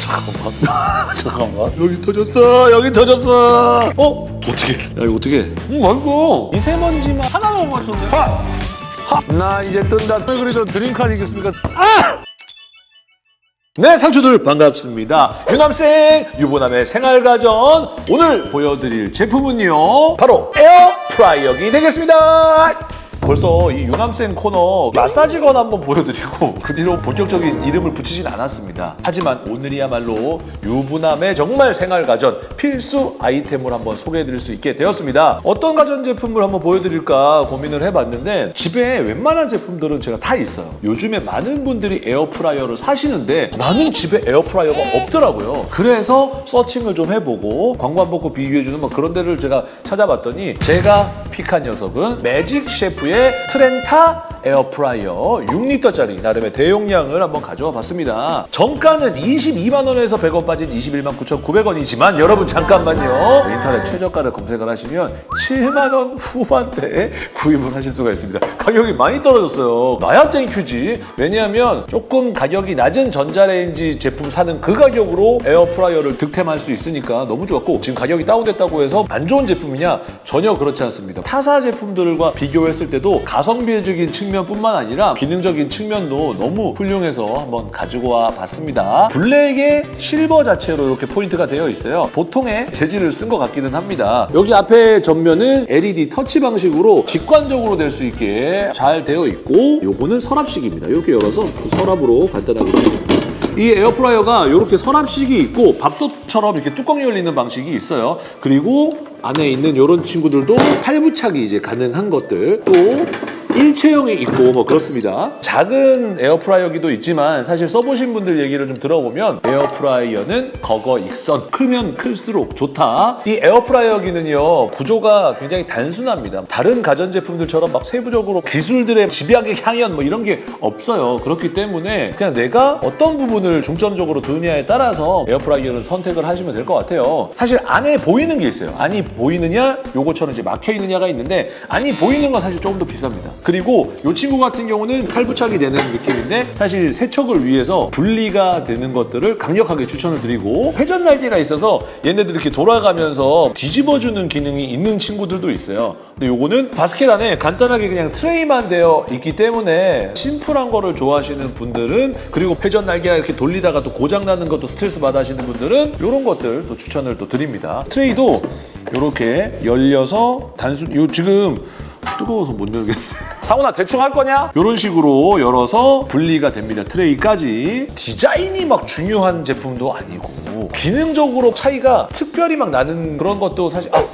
잠깐만. 잠깐만. 여기 터졌어. 여기 터졌어. 어? 어떻게? 야 이거 어떻게? 음 맛있어. 미세먼지만 하나만 못 맞췄네. 하! 하! 나 이제 뜬다. 왜 그리 저 드림카 아니겠습니까? 아! 네, 상추들 반갑습니다. 유남생 유부남의 생활가전 오늘 보여드릴 제품은요 바로 에어프라이어기 되겠습니다. 벌써 이 유남생 코너 마사지건 한번 보여드리고 그 뒤로 본격적인 이름을 붙이진 않았습니다. 하지만 오늘이야말로 유부남의 정말 생활가전 필수 아이템을 한번 소개해드릴 수 있게 되었습니다. 어떤 가전제품을 한번 보여드릴까 고민을 해봤는데 집에 웬만한 제품들은 제가 다 있어요. 요즘에 많은 분들이 에어프라이어를 사시는데 나는 집에 에어프라이어가 없더라고요. 그래서 searching을 좀 해보고 광고 안 보고 비교해주는 뭐 그런 데를 제가 찾아봤더니 제가 pick한 녀석은 매직 셰프의 트렌타 에어프라이어 6리터짜리 나름의 대용량을 한번 가져와 봤습니다. 정가는 22만 원에서 100원 빠진 21만 9,900원이지만 여러분 잠깐만요. 인터넷 최저가를 검색을 하시면 7만 원 후반대에 구입을 하실 수가 있습니다. 가격이 많이 떨어졌어요. 나야 thank you지. 왜냐하면 조금 가격이 낮은 전자레인지 제품 사는 그 가격으로 에어프라이어를 득템할 수 있으니까 너무 좋았고 지금 가격이 다운됐다고 해서 안 좋은 제품이냐? 전혀 그렇지 않습니다. 타사 제품들과 비교했을 때도 가성비적인 측면뿐만 아니라 기능적인 측면도 너무 훌륭해서 한번 가지고 와 봤습니다. 블랙에 실버 자체로 이렇게 포인트가 되어 있어요. 보통의 재질을 쓴 것 같기는 합니다. 여기 앞에 전면은 LED 터치 방식으로 직관적으로 될 수 있게 잘 되어 있고 요거는 서랍식입니다. 이렇게 열어서 서랍으로 간단하게 이 에어프라이어가 이렇게 서랍식이 있고 밥솥처럼 이렇게 뚜껑이 열리는 방식이 있어요. 그리고 안에 있는 이런 친구들도 탈부착이 이제 가능한 것들 또 일체형이 있고 뭐 그렇습니다. 작은 에어프라이어기도 있지만 사실 써보신 분들 얘기를 좀 들어보면 에어프라이어는 거거익선 크면 클수록 좋다. 이 에어프라이어기는요 구조가 굉장히 단순합니다. 다른 가전제품들처럼 막 세부적으로 기술들의 집약의 향연 뭐 이런 게 없어요. 그렇기 때문에 그냥 내가 어떤 부분을 중점적으로 두느냐에 따라서 에어프라이어를 선택을 하시면 될 것 같아요. 사실 안에 보이는 게 있어요. 안이 보이느냐 요거처럼 이제 막혀 있느냐가 있는데 안이 보이는 건 사실 조금 더 비쌉니다. 그리고 이 친구 같은 경우는 탈부착이 되는 느낌인데 사실 세척을 위해서 분리가 되는 것들을 강력하게 추천을 드리고 회전 날개가 있어서 얘네들 이렇게 돌아가면서 뒤집어주는 기능이 있는 친구들도 있어요. 근데 요거는 바스켓 안에 간단하게 그냥 트레이만 되어 있기 때문에 심플한 거를 좋아하시는 분들은 그리고 회전 날개가 이렇게 돌리다가 또 고장 나는 것도 스트레스 받아 하시는 분들은 이런 것들 또 추천을 또 드립니다. 트레이도 이렇게 열려서 단순 요 지금 뜨거워서 못 열겠는데 상훈아 대충 할 거냐? 이런 식으로 열어서 분리가 됩니다. 트레이까지 디자인이 막 중요한 제품도 아니고 기능적으로 차이가 특별히 막 나는 그런 것도 사실 아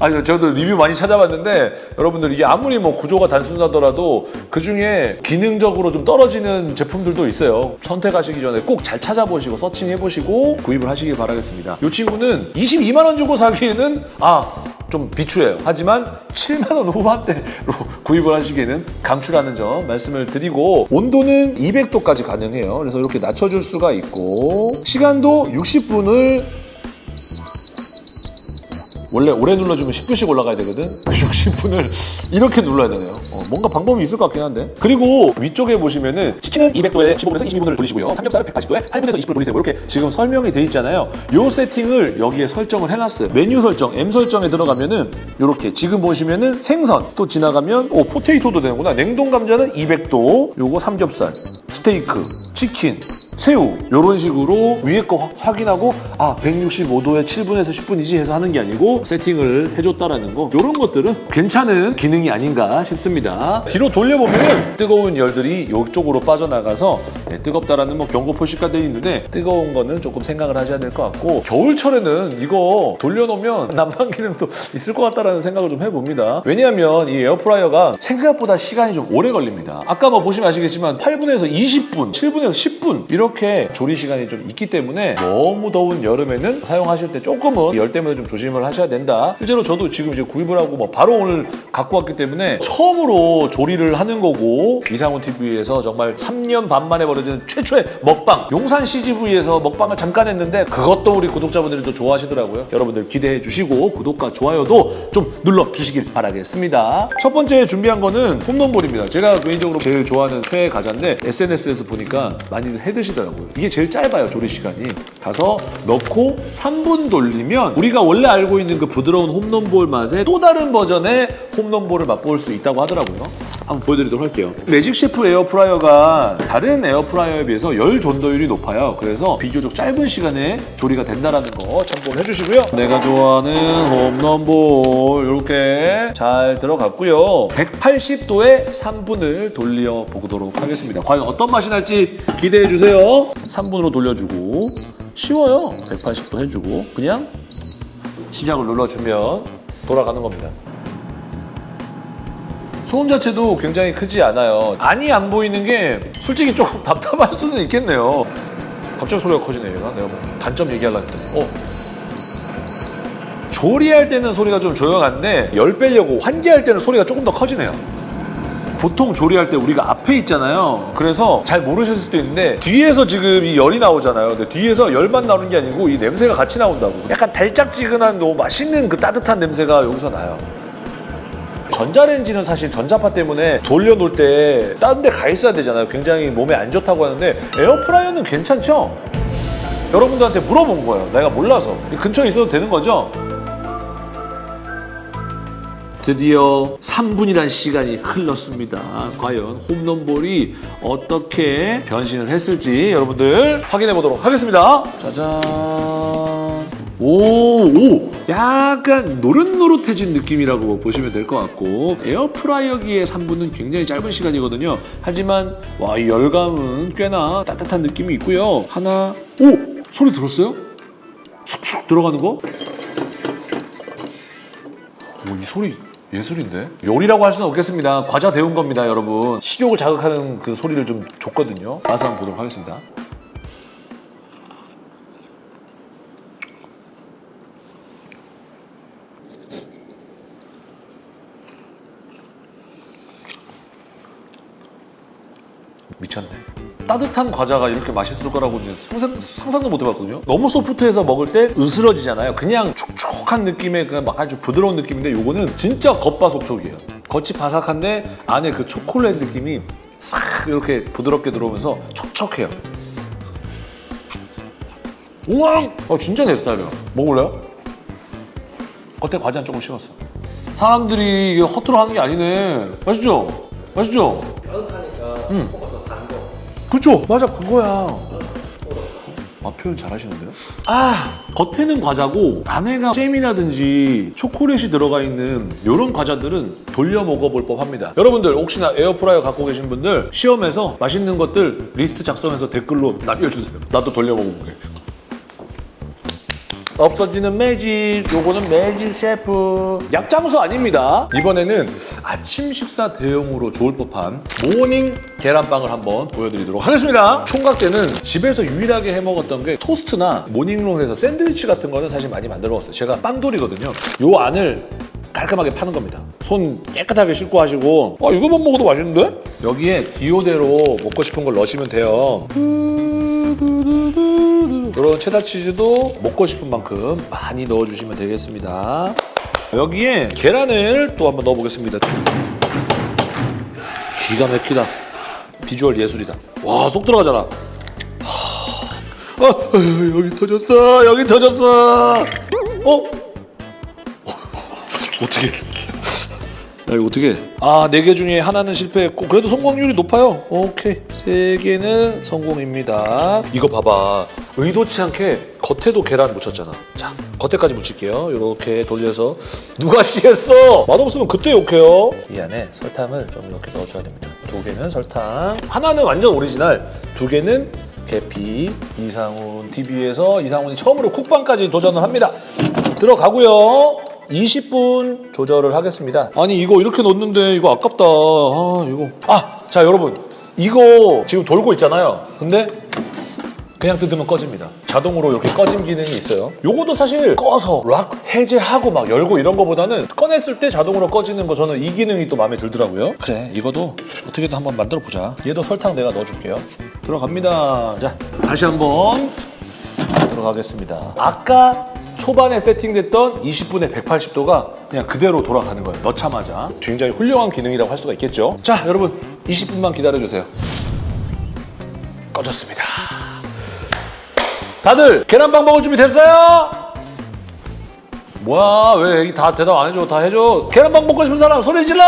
아니 저도 리뷰 많이 찾아봤는데 여러분들 이게 아무리 뭐 구조가 단순하더라도 그 중에 기능적으로 좀 떨어지는 제품들도 있어요. 선택하시기 전에 꼭 잘 찾아보시고 서칭해보시고 구입을 하시길 바라겠습니다. 이 친구는 22만 원 주고 사기에는 아 좀 비추해요. 하지만 7만 원 후반대로 구입을 하시기에는 강추라는 점 말씀을 드리고 온도는 200도까지 가능해요. 그래서 이렇게 낮춰줄 수가 있고 시간도 60분을 원래 오래 눌러주면 10분씩 올라가야 되거든? 60분을 이렇게 눌러야 되네요. 어, 뭔가 방법이 있을 것 같긴 한데. 그리고 위쪽에 보시면은 치킨은 200도에 15분에서 22분을 돌리시고요. 삼겹살은 180도에 8분에서 20분 돌리세요. 이렇게 지금 설명이 돼 있잖아요. 요 세팅을 여기에 설정을 해놨어요. 메뉴 설정 M 설정에 들어가면은 이렇게 지금 보시면은 생선 또 지나가면 오 포테이토도 되는구나. 냉동 감자는 200도 요거 삼겹살 스테이크 치킨 새우 이런 식으로 위에 거 확인하고 아 165도에 7분에서 10분이지 해서 하는 게 아니고 세팅을 해줬다라는 거 이런 것들은 괜찮은 기능이 아닌가 싶습니다. 뒤로 돌려보면 뜨거운 열들이 이쪽으로 빠져나가서 네, 뜨겁다라는 뭐 경고 표시가 되어 있는데 뜨거운 거는 조금 생각을 하셔야 될 것 같고 겨울철에는 이거 돌려놓으면 난방 기능도 있을 것 같다라는 생각을 좀 해봅니다. 왜냐하면 이 에어프라이어가 생각보다 시간이 좀 오래 걸립니다. 아까 뭐 보시면 아시겠지만 8분에서 20분, 7분에서 10분 이 렇게 조리 시간이 좀 있기 때문에 너무 더운 여름에는 사용하실 때 조금은 열 때문에 좀 조심을 하셔야 된다. 실제로 저도 지금 이제 구입을 하고 뭐 바로 오늘 갖고 왔기 때문에 처음으로 조리를 하는 거고 이상훈 TV에서 정말 3년 반 만에 벌어지는 최초의 먹방 용산 CGV에서 먹방을 잠깐 했는데 그것도 우리 구독자분들이 또 좋아하시더라고요. 여러분들 기대해 주시고 구독과 좋아요도 좀 눌러 주시길 바라겠습니다. 첫 번째 준비한 거는 홈런볼입니다. 제가 개인적으로 제일 좋아하는 최애 과자인데 SNS에서 보니까 많이들 해 드시는 켜지더라고요. 이게 제일 짧아요, 조리 시간이. 가서 넣고 3분 돌리면 우리가 원래 알고 있는 그 부드러운 홈런볼 맛의 또 다른 버전의 홈런볼을 맛볼 수 있다고 하더라고요. 한번 보여드리도록 할게요. 매직 셰프 에어프라이어가 다른 에어프라이어에 비해서 열 전도율이 높아요. 그래서 비교적 짧은 시간에 조리가 된다는 거 참고를 해주시고요. 내가 좋아하는 홈런볼 이렇게 잘 들어갔고요. 180도에 3분을 돌려 보도록 하겠습니다. 과연 어떤 맛이 날지 기대해 주세요. 3분으로 돌려주고 쉬워요. 180도 해주고 그냥 시작을 눌러주면 돌아가는 겁니다. 소음 자체도 굉장히 크지 않아요. 안이 안 보이는 게 솔직히 조금 답답할 수는 있겠네요. 갑자기 소리가 커지네 얘가. 내가 뭐 단점 얘기하려고 했더니 어. 조리할 때는 소리가 좀 조용한데 열 빼려고 환기할 때는 소리가 조금 더 커지네요. 보통 조리할 때 우리가 앞에 있잖아요. 그래서 잘 모르실 수도 있는데 뒤에서 지금 이 열이 나오잖아요. 근데 뒤에서 열만 나오는 게 아니고 이 냄새가 같이 나온다고. 약간 달짝지근한 너무 맛있는 그 따뜻한 냄새가 여기서 나요. 전자레인지는 사실 전자파 때문에 돌려놓을 때 다른 데 가 있어야 되잖아요. 굉장히 몸에 안 좋다고 하는데 에어프라이어는 괜찮죠? 여러분들한테 물어본 거예요. 내가 몰라서. 이 근처에 있어도 되는 거죠? 드디어 3분이란 시간이 흘렀습니다. 과연 홈런볼이 어떻게 변신을 했을지 여러분들 확인해 보도록 하겠습니다. 짜잔. 오, 오! 약간 노릇노릇해진 느낌이라고 보시면 될 것 같고 에어프라이어기의 3분은 굉장히 짧은 시간이거든요. 하지만 와, 이 열감은 꽤나 따뜻한 느낌이 있고요. 하나, 오! 소리 들었어요? 쑥쑥 들어가는 거? 오, 이 소리 예술인데? 요리라고 할 수는 없겠습니다. 과자 데운 겁니다, 여러분. 식욕을 자극하는 그 소리를 좀 줬거든요. 맛을 한번 보도록 하겠습니다. 미쳤네. 따뜻한 과자가 이렇게 맛있을 거라고 상상, 상상 도 못 해봤거든요. 너무 소프트해서 먹을 때 으스러지잖아요. 그냥 촉촉한 느낌의 그냥 막 아주 부드러운 느낌인데 요거는 진짜 겉바속촉이에요. 겉이 바삭한데 안에 그 초콜릿 느낌이 싹 이렇게 부드럽게 들어오면서 촉촉해요. 우와! 어, 진짜 내 스타일이야. 먹을래요? 겉에 과자는 조금 식었어. 사람들이 이게 허투루 하는 게 아니네. 맛있죠? 맛있죠? 따 그쵸? 맞아, 그거야. 아, 표현 잘하시는데요? 아, 겉에는 과자고 안에가 잼이라든지 초콜릿이 들어가 있는 이런 과자들은 돌려 먹어볼 법합니다. 여러분들 혹시나 에어프라이어 갖고 계신 분들 시험해서 맛있는 것들 리스트 작성해서 댓글로 남겨주세요. 나도 돌려 먹어볼게. 없어지는 매직 요거는 매직 셰프. 약장수 아닙니다. 이번에는 아침 식사 대용으로 좋을 법한 모닝 계란빵을 한번 보여드리도록 하겠습니다. 총각 때는 집에서 유일하게 해먹었던 게 토스트나 모닝롤에서 샌드위치 같은 거는 사실 많이 만들어 먹었어요. 제가 빵돌이거든요. 요 안을 깔끔하게 파는 겁니다. 손 깨끗하게 씻고 하시고. 아 이거만 먹어도 맛있는데? 여기에 기호대로 먹고 싶은 걸 넣으시면 돼요. 이런 체다 치즈도 먹고 싶은 만큼 많이 넣어주시면 되겠습니다. 여기에 계란을 또 한번 넣어보겠습니다. 기가 막히다. 비주얼 예술이다. 와 쏙 들어가잖아. 하... 아, 아, 여기 터졌어. 여기 터졌어. 어? 어떻게? 야 이거 어떻게? 아 네 개 중에 하나는 실패했고 그래도 성공률이 높아요. 오케이 세 개는 성공입니다. 이거 봐봐 의도치 않게 겉에도 계란 묻혔잖아. 자 겉에까지 묻힐게요. 이렇게 돌려서 누가 씨했어? 맛없으면 그때 욕해요. 이 안에 설탕을 좀 이렇게 넣어줘야 됩니다. 두 개는 설탕, 하나는 완전 오리지널, 두 개는 계피. 이상훈 TV에서 이상훈이 처음으로 쿡방까지 도전을 합니다. 들어가고요. 20분 조절을 하겠습니다. 아니 이거 이렇게 넣었는데 이거 아깝다. 아 이거. 아 자 여러분 이거 지금 돌고 있잖아요. 근데 그냥 뜯으면 꺼집니다. 자동으로 이렇게 꺼짐 기능이 있어요. 요거도 사실 꺼서 락 해제하고 막 열고 이런 거보다는 꺼냈을 때 자동으로 꺼지는 거 저는 이 기능이 또 마음에 들더라고요. 그래 이거도 어떻게든 한번 만들어 보자. 얘도 설탕 내가 넣어줄게요. 들어갑니다. 자 다시 한번 들어가겠습니다. 아까 초반에 세팅됐던 20분의 180도가 그냥 그대로 돌아가는 거예요. 넣자마자. 굉장히 훌륭한 기능이라고 할 수가 있겠죠. 자, 여러분 20분만 기다려주세요. 꺼졌습니다. 다들 계란빵 먹을 준비 됐어요? 뭐야 왜 다 대답 안 해줘 다 해줘 계란빵 먹고 싶은 사람 소리 질러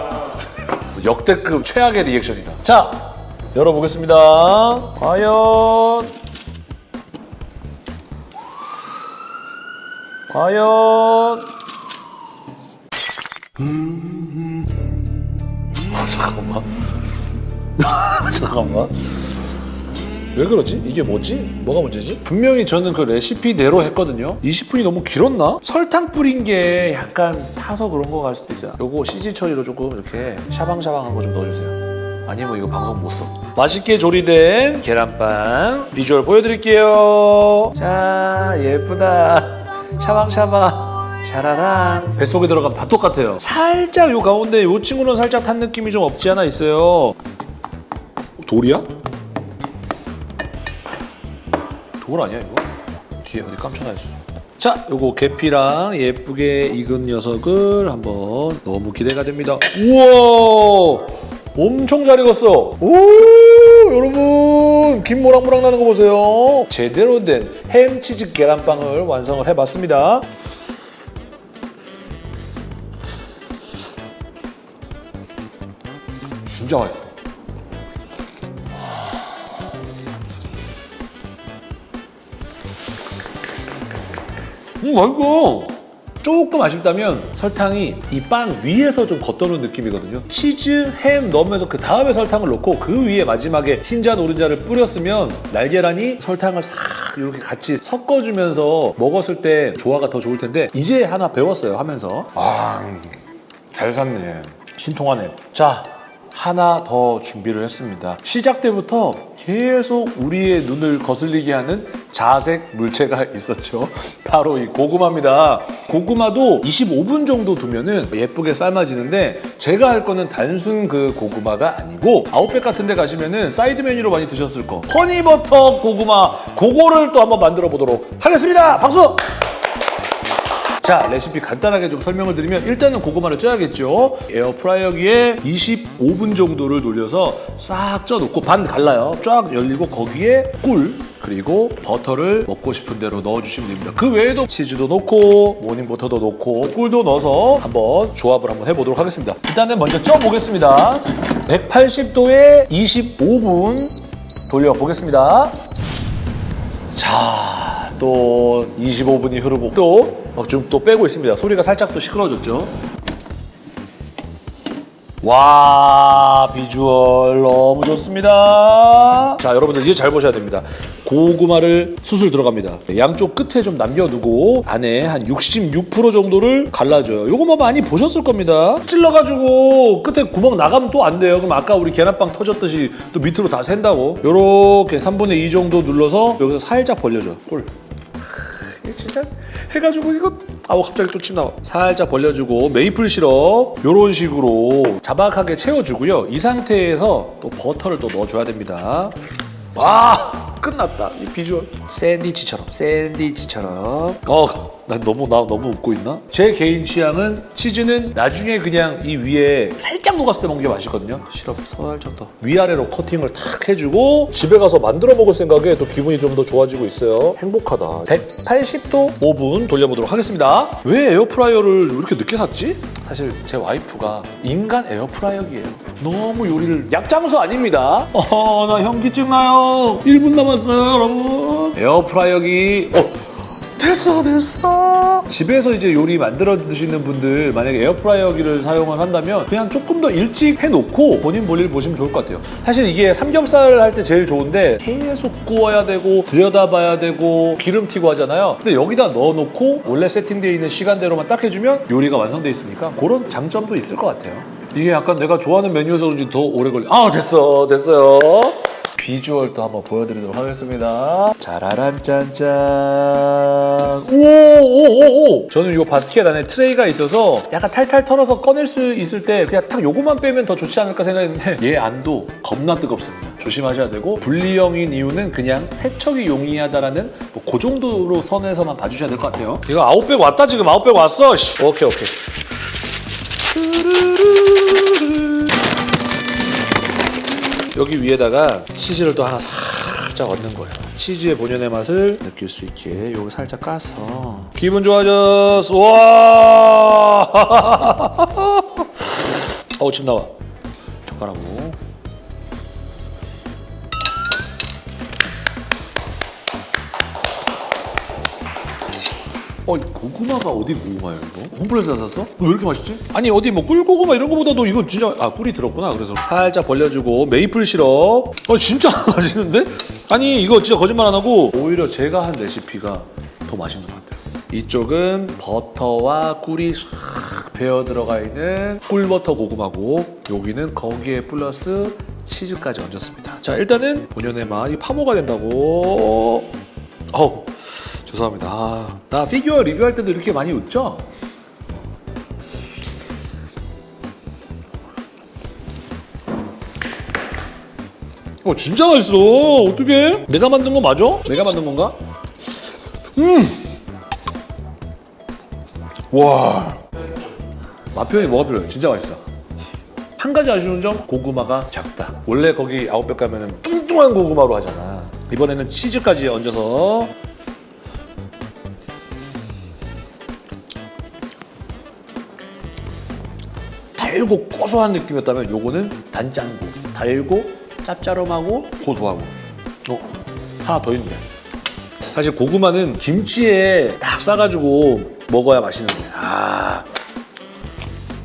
역대급 최악의 리액션이다 자 열어보겠습니다 과연 과연 아, 잠깐만 잠깐만 왜 그러지? 이게 뭐지? 뭐가 문제지? 분명히 저는 그 레시피대로 했거든요 20분이 너무 길었나? 설탕 뿌린 게 약간 타서 그런 거 갈 수도 있어요 요거 CG 처리로 조금 이렇게 샤방샤방한 거 좀 넣어주세요 아니면 이거 방송 못 써. 맛있게 조리된 계란빵 비주얼 보여드릴게요 자 예쁘다 샤방샤방. 샤라랑 뱃속에 들어가면 다 똑같아요. 살짝 요 가운데 요 친구는 살짝 탄 느낌이 좀 없지 않아 있어요. 돌이야? 돌 아니야 이거? 뒤에 어디 깜쳐놔야지 자 요거 계피랑 예쁘게 익은 녀석을 한번 너무 기대가 됩니다. 우와 엄청 잘 익었어. 오 여러분 김 모락모락 나는 거 보세요. 제대로 된 햄치즈 계란빵을 완성을 해봤습니다. 진짜 맛있어. 음 맛있어 조금 아쉽다면 설탕이 이 빵 위에서 좀 겉도는 느낌이거든요. 치즈, 햄 넣으면서 그 다음에 설탕을 넣고 그 위에 마지막에 흰자 노른자를 뿌렸으면 날계란이 설탕을 싹 이렇게 같이 섞어주면서 먹었을 때 조화가 더 좋을 텐데 이제 하나 배웠어요 하면서. 아 잘 샀네. 신통하네. 자 하나 더 준비를 했습니다. 시작 때부터 계속 우리의 눈을 거슬리게 하는 자색 물체가 있었죠. 바로 이 고구마입니다. 고구마도 25분 정도 두면 은 예쁘게 삶아지는데 제가 할 거는 단순 그 고구마가 아니고 아웃백 같은 데 가시면 은 사이드 메뉴로 많이 드셨을 거 허니버터 고구마 그거를 또 한번 만들어 보도록 하겠습니다. 박수! 자 레시피 간단하게 좀 설명을 드리면 일단은 고구마를 쪄야겠죠? 에어프라이어기에 25분 정도를 돌려서 싹 쪄놓고 반 갈라요. 쫙 열리고 거기에 꿀 그리고 버터를 먹고 싶은 대로 넣어주시면 됩니다. 그 외에도 치즈도 넣고 모닝버터도 넣고 꿀도 넣어서 한번 조합을 한번 해보도록 하겠습니다. 일단은 먼저 쪄보겠습니다. 180도에 25분 돌려보겠습니다. 자, 또 25분이 흐르고 또 좀또 빼고 있습니다. 소리가 살짝 또 시끄러워졌죠. 와 비주얼 너무 좋습니다. 자 여러분들 이제 잘 보셔야 됩니다. 고구마를 수술 들어갑니다. 양쪽 끝에 좀 남겨두고 안에 한 66% 정도를 갈라줘요. 요거 뭐 많이 보셨을 겁니다. 찔러가지고 끝에 구멍 나가면 또 안 돼요. 그럼 아까 우리 계란빵 터졌듯이 또 밑으로 다 샌다고. 요렇게 3분의 2 정도 눌러서 여기서 살짝 벌려줘. 꿀. 진짜 해가지고 이거 아우 갑자기 또 침 나와. 살짝 벌려주고 메이플 시럽 이런 식으로 자박하게 채워주고요. 이 상태에서 또 버터를 또 넣어줘야 됩니다. 와 끝났다 이 비주얼. 샌드위치처럼 샌드위치처럼. 어 난 너무 나 너무 웃고 있나? 제 개인 취향은 치즈는 나중에 그냥 이 위에 살짝 녹았을 때 먹는 게 맛있거든요. 시럽 살짝 더 위아래로 커팅을 탁 해주고 집에 가서 만들어 먹을 생각에 또 기분이 좀 더 좋아지고 있어요. 행복하다. 180도 5분 돌려보도록 하겠습니다. 왜 에어프라이어를 이렇게 늦게 샀지? 사실 제 와이프가 인간 에어프라이어기예요. 너무 요리를 약장수 아닙니다. 어나 현기증 나요 1분 남았어요 여러분. 에어프라이어기. 어 됐어 됐어. 집에서 이제 요리 만들어 드시는 분들 만약에 에어프라이어기를 사용을 한다면 그냥 조금 더 일찍 해놓고 본인 볼일 보시면 좋을 것 같아요. 사실 이게 삼겹살 할 때 제일 좋은데 계속 구워야 되고 들여다봐야 되고 기름 튀고 하잖아요. 근데 여기다 넣어놓고 원래 세팅되어 있는 시간대로만 딱 해주면 요리가 완성돼 있으니까 그런 장점도 있을 것 같아요. 이게 약간 내가 좋아하는 메뉴여서 그런지 더 오래 걸려 아 됐어 됐어요 비주얼도 한번 보여드리도록 하겠습니다. 짜라란 짠짠. 오오오오. 저는 이 바스켓 안에 트레이가 있어서 약간 탈탈 털어서 꺼낼 수 있을 때 그냥 딱 요거만 빼면 더 좋지 않을까 생각했는데 얘 안도 겁나 뜨겁습니다. 조심하셔야 되고 분리형인 이유는 그냥 세척이 용이하다라는 뭐 그 정도로 선에서만 봐주셔야 될 것 같아요. 이거 아웃백 왔다 지금 아웃백 왔어. 씨. 오케이 오케이. 여기 위에다가 치즈를 또 하나 살짝 얹는 거예요. 치즈의 본연의 맛을 느낄 수 있게 요거 살짝 까서. 기분 좋아졌어 와! 어우 침 나와. 젓가락으로 어, 이 고구마가 어디 고구마예요, 이거? 홈플레스에서 샀어? 왜 이렇게 맛있지? 아니, 어디 뭐 꿀고구마 이런 거보다도 이거 진짜, 아, 꿀이 들었구나. 그래서 살짝 벌려주고, 메이플 시럽. 어, 진짜 맛있는데? 아니, 이거 진짜 거짓말 안 하고, 오히려 제가 한 레시피가 더 맛있는 것 같아요. 이쪽은 버터와 꿀이 싹 배어 들어가 있는 꿀버터 고구마고, 여기는 거기에 플러스 치즈까지 얹었습니다. 자, 일단은 본연의 맛, 이 파모가 된다고. 어우. 죄송합니다. 아, 나 피규어 리뷰할 때도 이렇게 많이 웃죠? 어 진짜 맛있어. 어떻게? 내가 만든 거 맞아? 내가 만든 건가? 음. 와. 맛 표현이 뭐가 필요해? 진짜 맛있어. 한 가지 아쉬운 점 고구마가 작다. 원래 거기 아웃백 가면은 뚱뚱한 고구마로 하잖아. 이번에는 치즈까지 얹어서 달고 고소한 느낌이었다면 요거는 단짠고 달고 짭짤하고 고소하고. 어 하나 더 있네. 사실 고구마는 김치에 딱 싸가지고 먹어야 맛있는데. 아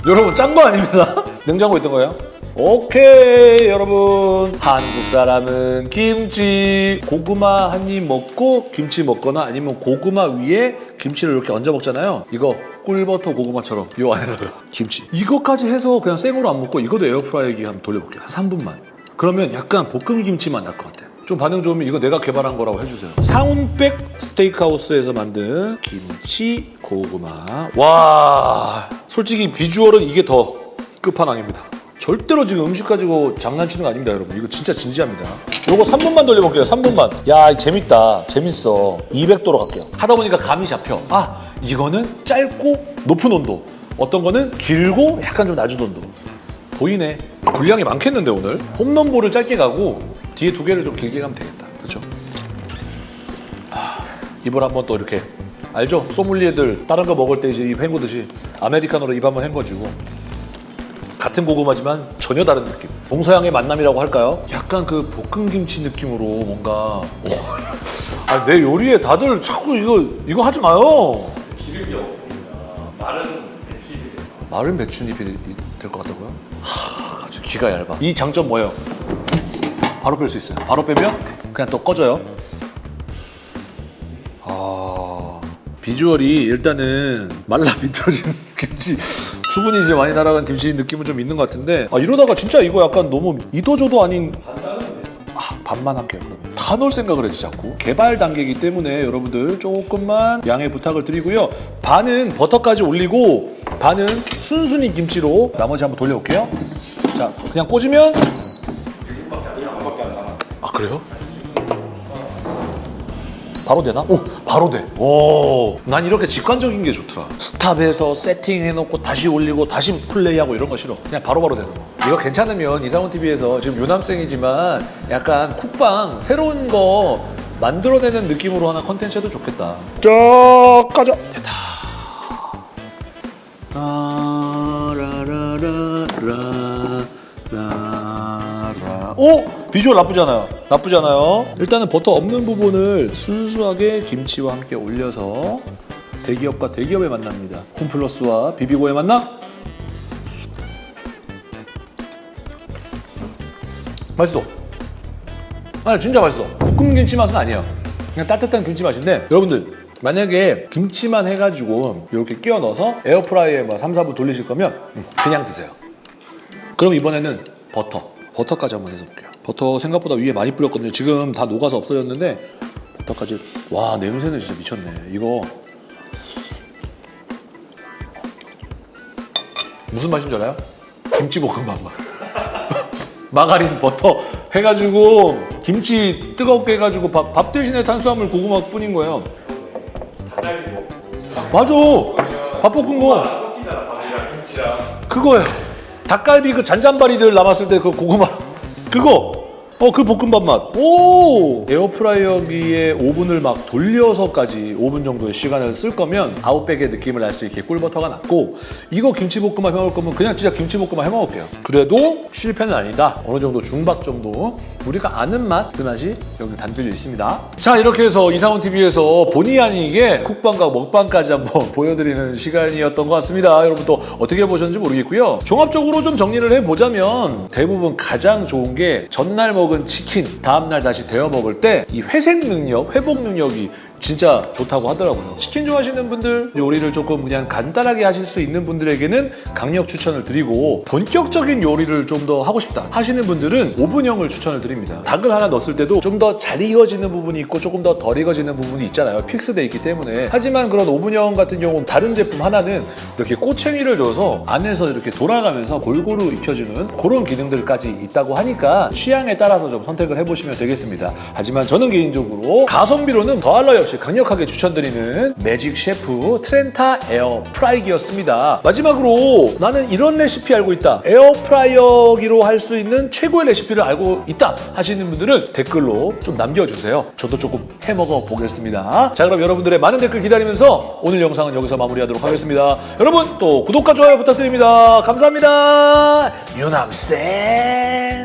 여러분 짠 거 아닙니다. 냉장고에 있던 거예요 오케이 여러분. 한국 사람은 김치 고구마 한 입 먹고 김치 먹거나 아니면 고구마 위에 김치를 이렇게 얹어 먹잖아요. 이거 꿀버터 고구마처럼. 요 안에다가 김치. 이거까지 해서 그냥 생으로 안 먹고 이것도 에어프라이기 한번 돌려볼게요. 한 3분만. 그러면 약간 볶음 김치만 날 것 같아요. 좀 반응 좋으면 이거 내가 개발한 거라고 해주세요. 사운백 스테이크하우스에서 만든 김치 고구마. 와 솔직히 비주얼은 이게 더 끝판왕입니다 절대로 지금 음식 가지고 장난치는 거 아닙니다 여러분. 이거 진짜 진지합니다. 요거 3분만 돌려볼게요 3분만. 야 재밌다. 재밌어. 200도로 갈게요. 하다 보니까 감이 잡혀. 아 이거는 짧고 높은 온도. 어떤 거는 길고 약간 좀 낮은 온도. 보이네. 분량이 많겠는데 오늘? 홈런볼을 짧게 가고 뒤에 두 개를 좀 길게 가면 되겠다. 그렇죠? 아, 입을 한번 또 이렇게 알죠? 소믈리에들 다른 거 먹을 때 이제 입 헹구듯이 아메리카노로 입 한번 헹궈주고 같은 고구마지만 전혀 다른 느낌. 동서양의 만남이라고 할까요? 약간 그 볶음김치 느낌으로 뭔가 오. 아, 내 요리에 다들 자꾸 이거 이거 하지 마요. 기름이 없습니다. 마른 배추잎이 마른 배추잎이 될 것 같다고요? 하, 갑자기 귀가 얇아. 이 장점 뭐예요? 바로 뺄 수 있어요. 바로 빼면 그냥 또 꺼져요. 아 비주얼이 일단은 말라 비틀어진 김치 수분이 이제 많이 날아간 김치 느낌은 좀 있는 것 같은데 아 이러다가 진짜 이거 약간 너무 이도저도 아닌 아, 반만 할게요 그러면. 다 넣을 생각을 했지 자꾸. 개발 단계이기 때문에 여러분들 조금만 양해 부탁을 드리고요. 반은 버터까지 올리고 반은 순순히 김치로 나머지 한번 돌려볼게요. 자 그냥 꽂으면? 아 그래요? 바로 되나? 오 바로 돼. 오. 난 이렇게 직관적인 게 좋더라. 스탑해서 세팅해놓고 다시 올리고 다시 플레이하고 이런 거 싫어. 그냥 바로 바로 되는 거. 이거 괜찮으면 이상훈 TV에서 지금 유남생이지만 약간 쿡방 새로운 거 만들어내는 느낌으로 하나 컨텐츠 해도 좋겠다. 쫙 가자. 됐다. 라라라 라라 오! 비주얼 나쁘지 않아요. 일단은 버터 없는 부분을 순수하게 김치와 함께 올려서 대기업과 대기업의 만납니다. 홈플러스와 비비고의 만남. 맛있어. 아니 진짜 맛있어. 볶음 김치 맛은 아니에요. 그냥 따뜻한 김치 맛인데 여러분들 만약에 김치만 해가지고 이렇게 끼워 넣어서 에어프라이어에 뭐 3, 4분 돌리실 거면 음, 그냥 드세요. 그럼 이번에는 버터. 버터까지 한번 해서 볼게요 버터 생각보다 위에 많이 뿌렸거든요. 지금 다 녹아서 없어졌는데 버터까지. 와 냄새는 진짜 미쳤네. 이거. 무슨 맛인 줄 알아요? 김치볶음밥 맛. 마가린 버터 해가지고 김치 뜨겁게 해가지고 밥, 밥 대신에 탄수화물 고구마 뿐인 거예요. 닭갈비 먹고 맞아. 밥 볶은 거. 안 섞이잖아 밥이랑 김치랑. 그거예요. 닭갈비 그 잔잔바리들 남았을 때 그 고구마 그거 어, 그 볶음밥 맛. 오! 에어프라이어기에 오븐을 막 돌려서까지 5분 정도의 시간을 쓸 거면 아웃백의 느낌을 날수 있게 꿀버터가 낫고 이거 김치볶음밥 해 먹을 거면 그냥 진짜 김치볶음밥 해 먹을게요. 그래도 실패는 아니다. 어느 정도 중박 정도 우리가 아는 맛, 그 맛이 여기 담겨져 있습니다. 자, 이렇게 해서 이상훈 TV에서 본의 아니게 쿡방과 먹방까지 한번 보여드리는 시간이었던 것 같습니다. 여러분 또 어떻게 보셨는지 모르겠고요. 종합적으로 좀 정리를 해보자면 대부분 가장 좋은 게 전날 먹은 치킨 다음날 다시 데워 먹을 때 이 회생 능력, 회복 능력이 진짜 좋다고 하더라고요. 치킨 좋아하시는 분들, 요리를 조금 그냥 간단하게 하실 수 있는 분들에게는 강력 추천을 드리고 본격적인 요리를 좀 더 하고 싶다 하시는 분들은 오븐형을 추천을 드립니다. 닭을 하나 넣었을 때도 좀 더 잘 익어지는 부분이 있고 조금 더 덜 익어지는 부분이 있잖아요. fix돼 있기 때문에. 하지만 그런 오븐형 같은 경우는 다른 제품 하나는 이렇게 꼬챙이를 줘서 안에서 이렇게 돌아가면서 골고루 익혀주는 그런 기능들까지 있다고 하니까 취향에 따라서 좀 선택을 해보시면 되겠습니다. 하지만 저는 개인적으로 가성비로는 더할 나위 없이 강력하게 추천드리는 매직 셰프 트렌타 에어 프라이기였습니다. 마지막으로 나는 이런 레시피 알고 있다. 에어 프라이어기로 할 수 있는 최고의 레시피를 알고 있다 하시는 분들은 댓글로 좀 남겨주세요. 저도 조금 해먹어 보겠습니다. 자 그럼 여러분들의 많은 댓글 기다리면서 오늘 영상은 여기서 마무리하도록 하겠습니다. 여러분 또 구독과 좋아요 부탁드립니다. 감사합니다. 유남생